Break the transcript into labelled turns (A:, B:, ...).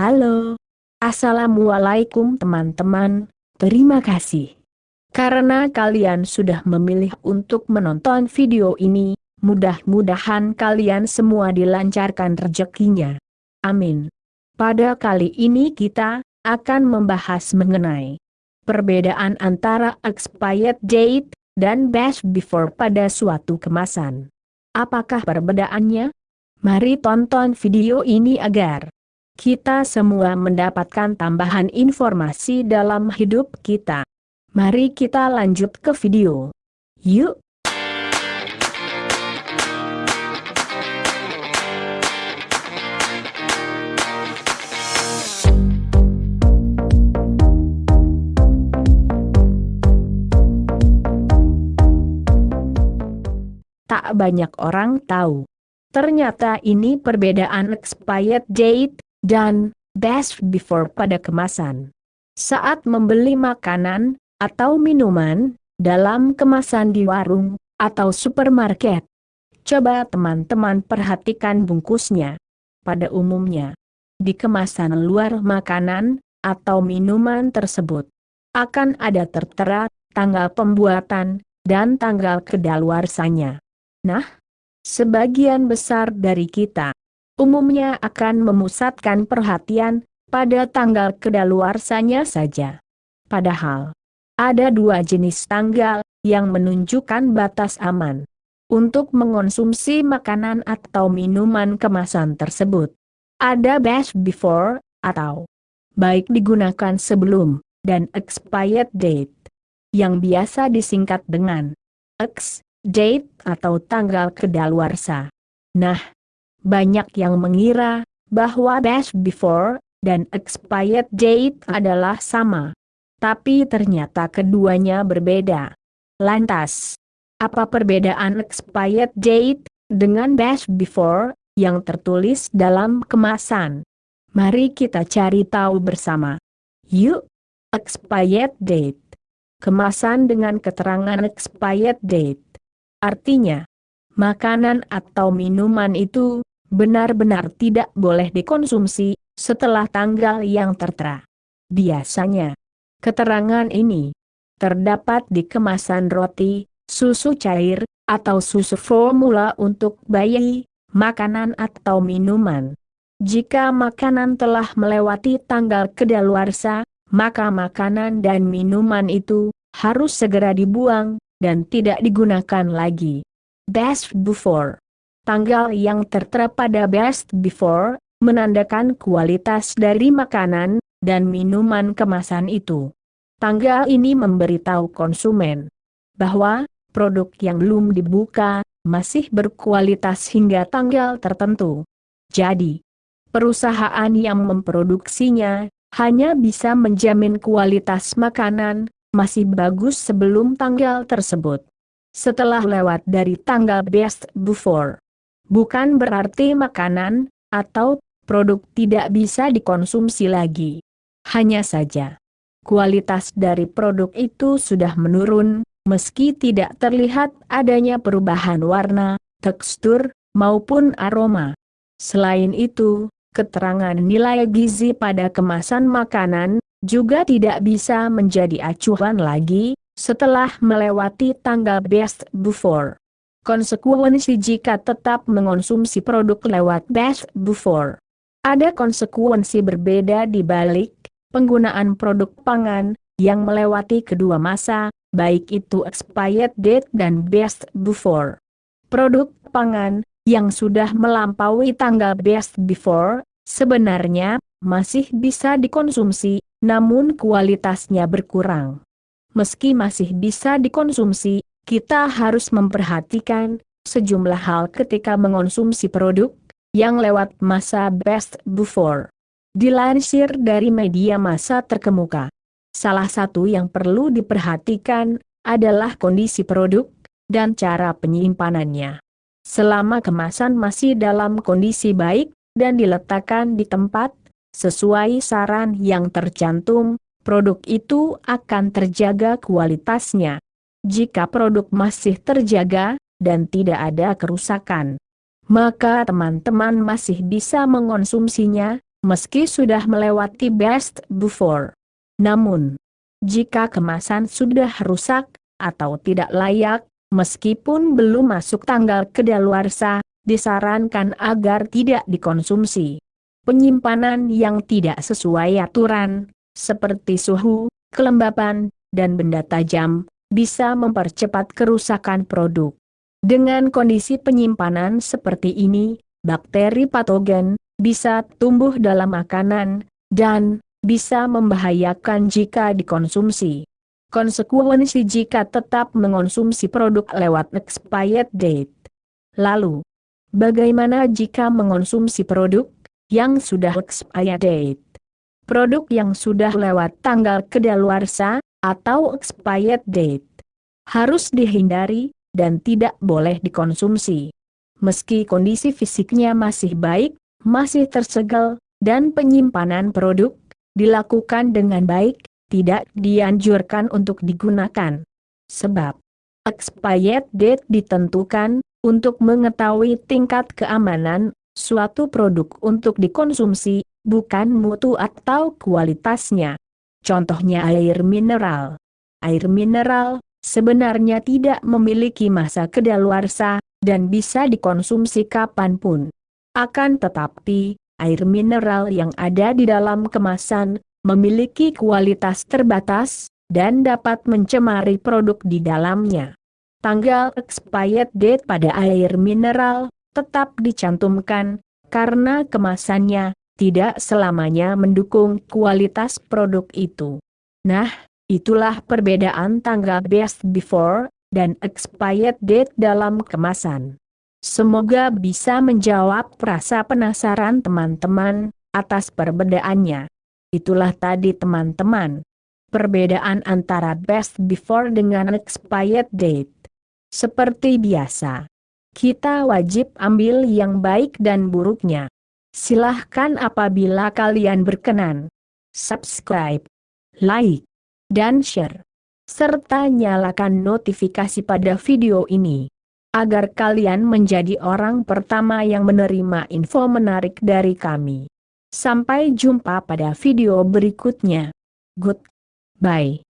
A: Halo. Assalamualaikum teman-teman, terima kasih. Karena kalian sudah memilih untuk menonton video ini, mudah-mudahan kalian semua dilancarkan rezekinya. Amin. Pada kali ini kita akan membahas mengenai perbedaan antara expired date dan best before pada suatu kemasan. Apakah perbedaannya? Mari tonton video ini agar kita semua mendapatkan tambahan informasi dalam hidup kita. Mari kita lanjut ke video. Yuk! tak banyak orang tahu. Ternyata ini perbedaan expired date dan best before pada kemasan. Saat membeli makanan atau minuman dalam kemasan di warung atau supermarket, coba teman-teman perhatikan bungkusnya. Pada umumnya, di kemasan luar makanan atau minuman tersebut akan ada tertera tanggal pembuatan dan tanggal kedaluarsanya. Nah, sebagian besar dari kita umumnya akan memusatkan perhatian pada tanggal kedaluarsanya saja. Padahal, ada dua jenis tanggal yang menunjukkan batas aman untuk mengonsumsi makanan atau minuman kemasan tersebut. Ada best before, atau baik digunakan sebelum, dan expired date, yang biasa disingkat dengan X date atau tanggal kedaluarsa. Nah, banyak yang mengira bahwa best before dan expired date adalah sama. Tapi ternyata keduanya berbeda. Lantas, apa perbedaan expired date dengan best before yang tertulis dalam kemasan? Mari kita cari tahu bersama. Yuk, expired date. Kemasan dengan keterangan expired date. Artinya, makanan atau minuman itu benar-benar tidak boleh dikonsumsi setelah tanggal yang tertera. Biasanya, keterangan ini terdapat di kemasan roti, susu cair, atau susu formula untuk bayi, makanan atau minuman. Jika makanan telah melewati tanggal kedaluarsa, maka makanan dan minuman itu harus segera dibuang, dan tidak digunakan lagi. Best before. Tanggal yang tertera pada best before, menandakan kualitas dari makanan dan minuman kemasan itu. Tanggal ini memberitahu konsumen bahwa produk yang belum dibuka masih berkualitas hingga tanggal tertentu. Jadi, perusahaan yang memproduksinya hanya bisa menjamin kualitas makanan masih bagus sebelum tanggal tersebut. Setelah lewat dari tanggal best before. Bukan berarti makanan, atau produk tidak bisa dikonsumsi lagi. Hanya saja, kualitas dari produk itu sudah menurun, meski tidak terlihat adanya perubahan warna, tekstur, maupun aroma. Selain itu, keterangan nilai gizi pada kemasan makanan, juga tidak bisa menjadi acuan lagi, setelah melewati tanggal best before. Konsekuensi jika tetap mengonsumsi produk lewat best before. Ada konsekuensi berbeda di balik penggunaan produk pangan yang melewati kedua masa, baik itu expired date dan best before. Produk pangan yang sudah melampaui tanggal best before sebenarnya masih bisa dikonsumsi namun kualitasnya berkurang. Meski masih bisa dikonsumsi, kita harus memperhatikan sejumlah hal ketika mengonsumsi produk yang lewat masa best before. Dilansir dari media masa terkemuka. Salah satu yang perlu diperhatikan adalah kondisi produk dan cara penyimpanannya. Selama kemasan masih dalam kondisi baik dan diletakkan di tempat Sesuai saran yang tercantum, produk itu akan terjaga kualitasnya. Jika produk masih terjaga, dan tidak ada kerusakan, maka teman-teman masih bisa mengonsumsinya, meski sudah melewati best before. Namun, jika kemasan sudah rusak, atau tidak layak, meskipun belum masuk tanggal kedaluarsa, disarankan agar tidak dikonsumsi. Penyimpanan yang tidak sesuai aturan, seperti suhu, kelembapan, dan benda tajam, bisa mempercepat kerusakan produk. Dengan kondisi penyimpanan seperti ini, bakteri patogen bisa tumbuh dalam makanan, dan bisa membahayakan jika dikonsumsi. Konsekuensi jika tetap mengonsumsi produk lewat expired date. Lalu, bagaimana jika mengonsumsi produk yang sudah expired date? Produk yang sudah lewat tanggal kedaluarsa atau expired date harus dihindari dan tidak boleh dikonsumsi. Meski kondisi fisiknya masih baik, masih tersegel, dan penyimpanan produk dilakukan dengan baik, tidak dianjurkan untuk digunakan. Sebab, expired date ditentukan untuk mengetahui tingkat keamanan suatu produk untuk dikonsumsi, bukan mutu atau kualitasnya. Contohnya air mineral. Air mineral sebenarnya tidak memiliki masa kedaluarsa dan bisa dikonsumsi kapan pun. Akan tetapi, air mineral yang ada di dalam kemasan memiliki kualitas terbatas dan dapat mencemari produk di dalamnya. Tanggal expired date pada air mineral tetap dicantumkan karena kemasannya tidak selamanya mendukung kualitas produk itu. Nah, itulah perbedaan tanggal best before dan expired date dalam kemasan. Semoga bisa menjawab rasa penasaran teman-teman atas perbedaannya. Itulah tadi teman-teman. Perbedaan antara best before dengan expired date. Seperti biasa. Kita wajib ambil yang baik dan buruknya. Silahkan apabila kalian berkenan. Subscribe, like, dan share. Serta nyalakan notifikasi pada video ini agar kalian menjadi orang pertama yang menerima info menarik dari kami. Sampai jumpa pada video berikutnya. Goodbye.